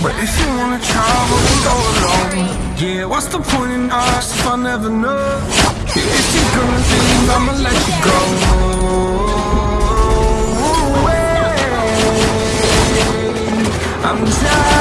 But if you wanna travel, go alone Yeah, what's the point in us if I never know? If you're gonna leave, I'ma let you go. I'm tired.